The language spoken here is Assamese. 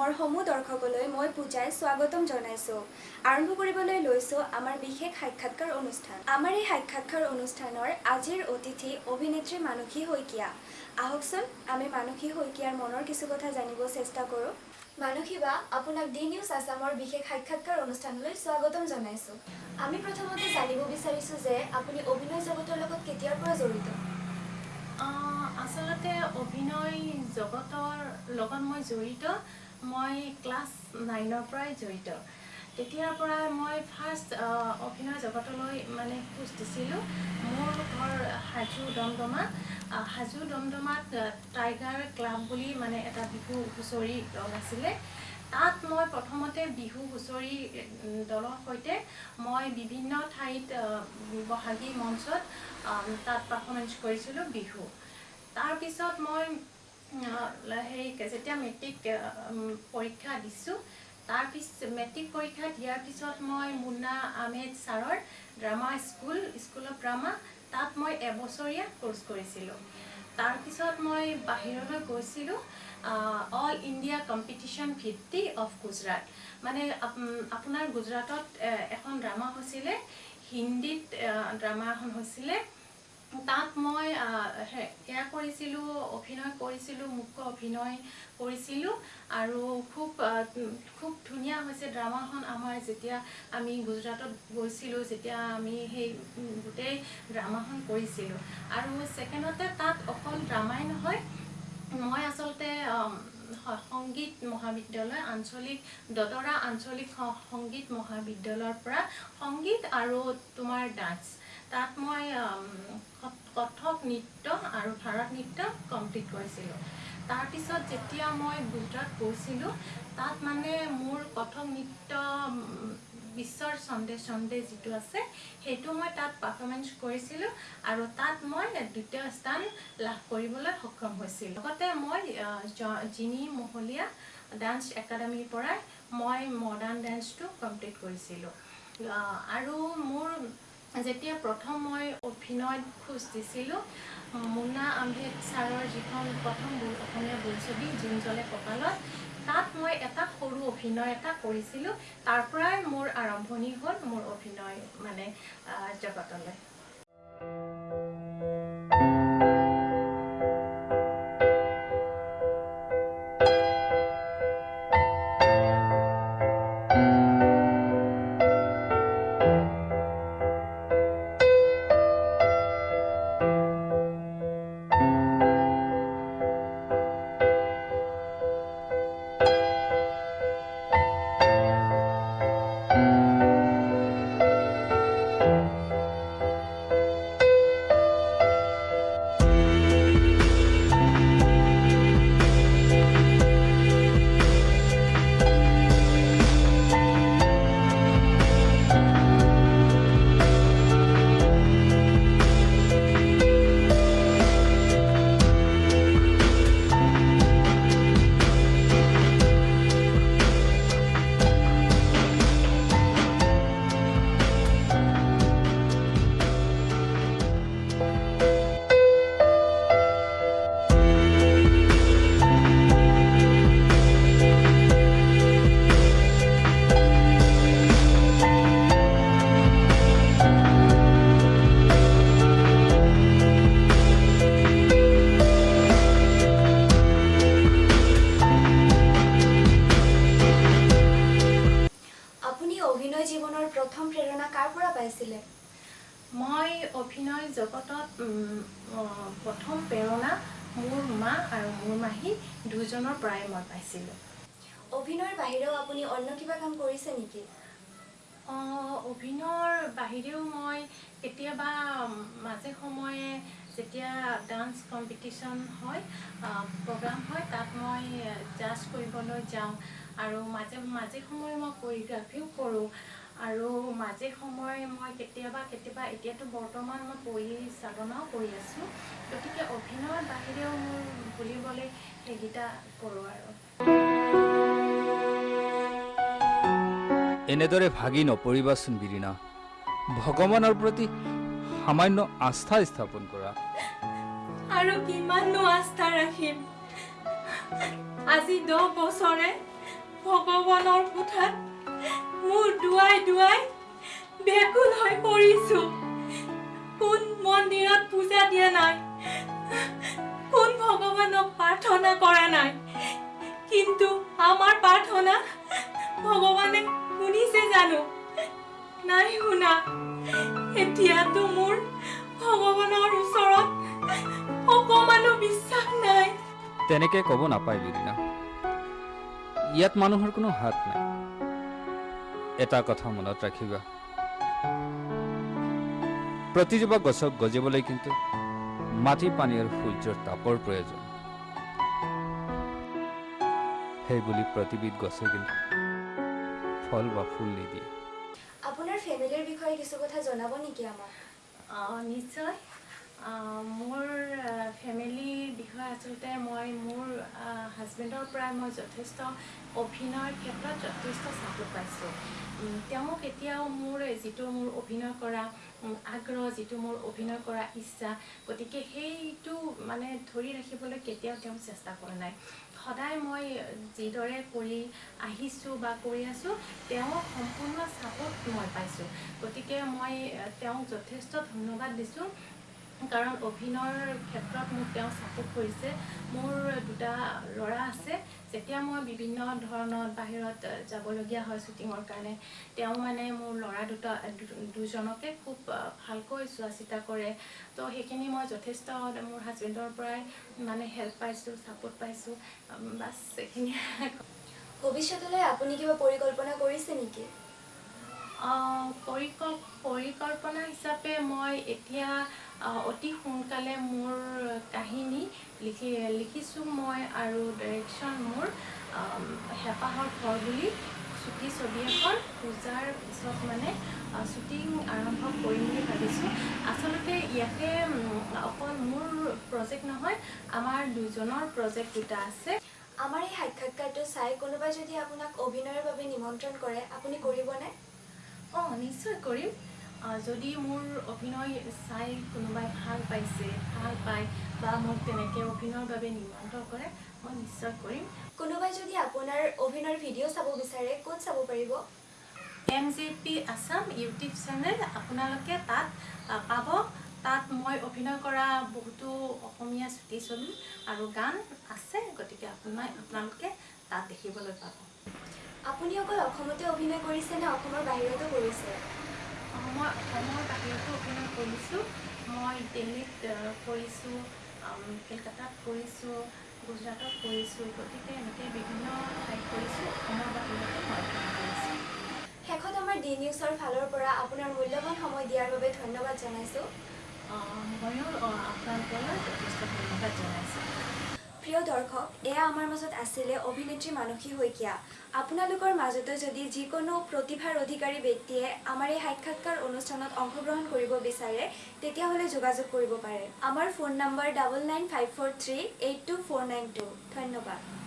অসমৰ সমূহ দৰ্শকলৈ মই পূজাই স্বাগতম জনাইছোঁ। আৰম্ভ কৰিবলৈ লৈছোঁ আমাৰ বিশেষ সাক্ষাৎকাৰ অনুষ্ঠান। আমাৰ এই সাক্ষাৎকাৰ অনুষ্ঠানৰ আজিৰ অতিথি অভিনেত্ৰী মানসী শইকীয়া। আহকচোন আমি মানসী শইকীয়াৰ মনৰ কিছু কথা জানিব চেষ্টা কৰোঁ। মানসী বা আপোনাক ডি নিউজ আছামৰ বিশেষ সাক্ষাৎকাৰ অনুষ্ঠানলৈ স্বাগতম জনাইছোঁ। আমি প্ৰথমতে জানিব বিচাৰিছোঁ যে আপুনি অভিনয় জগতৰ লগত কেতিয়াৰ পৰা জড়িত? আচলতে অভিনয় জগতৰ লগত মই জড়িত। মই ক্লাছ নাইনৰ পৰাই জড়িত। তেতিয়াৰ পৰা মই ফাৰ্ষ্ট অভিনয় জগতলৈ মানে খোজ দিছিলোঁ। মোৰ ঘৰ হাজো দমদমা। হাজো দমদমাত টাইগাৰ ক্লাব বুলি মানে এটা বিহু হুঁচৰি দল আছিলে। তাত মই প্ৰথমতে বিহু হুঁচৰি দলৰ সৈতে মই বিভিন্ন ঠাইত বহাগী মঞ্চত তাত পাৰফৰ্মেঞ্চ কৰিছিলোঁ বিহু। তাৰপিছত মই হেৰি যেতিয়া মেট্ৰিক পৰীক্ষা দিছোঁ। তাৰপিছ মেট্ৰিক পৰীক্ষা দিয়াৰ পিছত মই মুন্না আহমেদ ছাৰৰ drama school school of drama তাত মই এবছৰীয়া ক'ৰ্চ কৰিছিলোঁ। তাৰপিছত মই বাহিৰলৈ গৈছিলোঁ অল ইণ্ডিয়া কম্পিটিশ্যন ভিত্তি অফ গুজৰাট মানে আপ- আপোনাৰ গুজৰাটত এখন ড্ৰামা হৈছিলে হিন্দীত ড্ৰামা এখন হৈছিলে। তাত মই এয়া কৰিছিলোঁ অভিনয় কৰিছিলোঁ মুখ্য অভিনয় কৰিছিলোঁ আৰু খুব খুব ধুনীয়া হৈছে ড্ৰামাখন আমাৰ যেতিয়া আমি গুজৰাটত গৈছিলোঁ যেতিয়া আমি সেই গোটেই ড্ৰামাখন কৰিছিলোঁ। আৰু ছেকেণ্ডতে তাত অকল ড্ৰামাই নহয় মই আচলতে সংগীত মহাবিদ্যালয় আঞ্চলিক দদৰা আঞ্চলিক সংগীত মহাবিদ্যালয়ৰ পৰা সংগীত আৰু তোমাৰ ডান্স তাত মই কথক নৃত্য আৰু ভাৰত নৃত্য কমপ্লিট কৰিছিলোঁ। তাৰপিছত যেতিয়া মই গুজৰাট গৈছিলোঁ তাত মানে মোৰ কথক নৃত্য বিশ্বৰ চন্দে চন্দে যিটো আছে সেইটো মই তাত পাৰফৰ্মেঞ্চ কৰিছিলোঁ আৰু তাত মই দ্বিতীয় স্থান লাভ কৰিবলৈ সক্ষম হৈছিলোঁ। লগতে মই জিনি মহলীয়া ডান্স একাডেমীৰ পৰাই মই মডাৰ্ণ ডান্সটো কমপ্লিট কৰিছিলোঁ। আৰু মোৰ যেতিয়া প্ৰথম মই অভিনয়ত খোজ দিছিলোঁ মুন্না আহমেদ ছাৰৰ যিখন প্ৰথম অসমীয়া বোলছবি জোন জ্বলে কপালত তাত মই এটা সৰু অভিনয় এটা কৰিছিলোঁ। তাৰ পৰাই মোৰ আৰম্ভণি হ'ল মোৰ অভিনয় মানে জগতলৈ। অভিনয় জগতত প্ৰথম প্ৰেৰণা মোৰ মা আৰু মোৰ মাহী দুজনৰ পৰাই মই পাইছিলোঁ। অভিনয়ৰ বাহিৰেও আপুনি অন্য কিবা কাম কৰিছে নেকি? অভিনয়ৰ বাহিৰেও মই কেতিয়াবা মাজে সময়ে যেতিয়া ডান্স কম্পিটিশ্যন হয় প্ৰগ্ৰাম হয় তাত মই জাজ কৰিবলৈ যাওঁ আৰু মাজে মাজে সময়ে মই কৰিগ্ৰাফিও কৰোঁ। আৰু মাজে সময়ে মই কেতিয়াবা কেতিয়াবা এতিয়াতো বৰ্তমান মই পৰিচালনাও কৰি আছোঁ। গতিকে অভিনয়ৰ বাহিৰেও মোৰ বুলিবলৈ সেইকেইটা কৰোঁ আৰু। এনেদৰে ভাগি নপৰিবাচোন বিৰিণা ভগৱানৰ প্ৰতি সামান্য আস্থা স্থাপন কৰা। আৰু কিমাননো আস্থা ৰাখিম? আজি দহ বছৰে ভগৱানৰ কোঠাত মোৰ দুৱাই দুৱাই ব্যাকুল হৈ পৰিছো। কোন মন্দিৰত পূজা দিয়া নাই? কোন ভগৱানক প্ৰাৰ্থনা কৰা নাই? কিন্তু আমাৰ প্ৰাৰ্থনা ভগৱানে শুনিছে জানো? নাই শুনা। এতিয়াতো মোৰ ভগৱানৰ ওচৰত অকমানো বিশ্বাস নাই। তেনেকে ক'ব নাপায় বিৰিণা ইয়াত মানুহৰ কোনো হাত নাই। এটা কথা মনত ৰাখিবা। প্ৰতিজোপা গছক গজিবলৈ কিন্তু মাটি পানী আৰু সূৰ্যৰ তাপৰ প্ৰয়োজন। সেই বুলি প্ৰতিবিধ গছে কিন্তু ফল বা ফুল নিদিয়ে। আপোনাৰ ফেমিলিৰ বিষয়ে কিছু কথা জনাব নেকি আমাক? অঁ, নিশ্চয়। মোৰ ফেমিলিৰ বিষয়ে আচলতে মই মোৰ হাজবেণ্ডৰ পৰা মই যথেষ্ট অভিনয়ৰ ক্ষেত্ৰত যথেষ্ট চাপোৰ্ট পাইছোঁ। তেওঁ কেতিয়াও মোৰ যিটো মোৰ অভিনয় কৰা আগ্ৰহ যিটো মোৰ অভিনয় কৰা ইচ্ছা গতিকে সেইটো মানে ধৰি ৰাখিবলৈ কেতিয়াও তেওঁ চেষ্টা কৰা নাই। সদায় মই যিদৰে কৰি আহিছোঁ বা কৰি আছোঁ তেওঁক সম্পূৰ্ণ ছাপোৰ্ট মই পাইছোঁ। গতিকে মই তেওঁক যথেষ্ট ধন্যবাদ দিছোঁ। কাৰণ অভিনয়ৰ ক্ষেত্ৰত মোক তেওঁ ছাপোৰ্ট কৰিছে। মোৰ দুটা ল'ৰা আছে। যেতিয়া মই বিভিন্ন ধৰণত বাহিৰত যাবলগীয়া হয় শ্বুটিঙৰ কাৰণে তেওঁ মানে মোৰ ল'ৰা দুটা দুজনকে খুব ভালকৈ চোৱা চিতা কৰে। তো সেইখিনি মই যথেষ্ট মোৰ হাজবেণ্ডৰ পৰাই মানে হেল্প পাইছোঁ ছাপোৰ্ট পাইছোঁ। বাছ এইখিনিয়ে ভৱিষ্যতলৈ আপুনি কিবা পৰিকল্পনা কৰিছে নেকি? আহ, পৰিকল পৰিকল্পনা হিচাপে মই এতিয়া অতি সোনকালে মোৰ কাহিনী লিখি লিখিছোঁ মই আৰু ডাইৰেকশ্যন মোৰ হেঁপাহৰ ঘৰ বুলি চুটি ছবি এখন পূজাৰ পিছত মানে শ্বুটিং আৰম্ভ কৰিম বুলি ভাবিছোঁ। আচলতে ইয়াতে অকল মোৰ প্ৰজেক্ট নহয় আমাৰ দুজনৰ প্ৰজেক্ট দুটা আছে। আমাৰ এই সাক্ষাৎকাৰটো চাই কোনোবাই যদি আপোনাক অভিনয়ৰ বাবে নিমন্ত্ৰণ কৰে আপুনি কৰিবনে? অঁ নিশ্চয় কৰিম। যদি মোৰ অভিনয় চাই কোনোবাই ভাল পাইছে ভাল পায় বা মোক তেনেকৈ অভিনয়ৰ বাবে নিমন্ত্ৰণ কৰে মই নিশ্চয় কৰিম। কোনোবাই যদি আপোনাৰ অভিনয়ৰ ভিডিঅ' চাব বিচাৰে ক'ত চাব পাৰিব? M J P Assam YouTube channel আপোনালোকে তাত পাব। তাত মই অভিনয় কৰা বহুতো অসমীয়া চুটি ছবি আৰু গান আছে গতিকে আপোনাৰ আপোনালোকে তাত দেখিবলৈ পাব। আপুনি অকল অসমতে অভিনয় কৰিছে নে অসমৰ বাহিৰতো কৰিছে? মই অসমৰ বাহিৰতো অভিনয় কৰিছোঁ। মই দিল্লীত কৰিছোঁ কলকাতাত কৰিছোঁ গুজৰাটত কৰিছোঁ গতিকে এনেকৈ বিভিন্ন ঠাইত কৰিছোঁ অসমৰ বাহিৰতো মই অভিনয় কৰিছোঁ। শেষত আমাৰ ডি নিউজৰ ফালৰ পৰা আপোনাৰ মূল্যৱান সময় দিয়াৰ বাবে ধন্যবাদ জনাইছোঁ। ময়ো আপোনালোকলৈ যথেষ্ট ধন্যবাদ জনাইছোঁ। প্ৰিয় দৰ্শক এয়া আমাৰ মাজত আছিলে অভিনেত্ৰী মানসী শইকীয়া। আপোনালোকৰ মাজতো যদি যিকোনো প্ৰতিভাৰ অধিকাৰী ব্যক্তিয়ে আমাৰ এই সাক্ষাৎকাৰ অনুষ্ঠানত অংশগ্ৰহণ কৰিব বিচাৰে তেতিয়াহ'লে যোগাযোগ কৰিব পাৰে। আমাৰ phone number double nine five four three eight two four nine two ধন্যবাদ।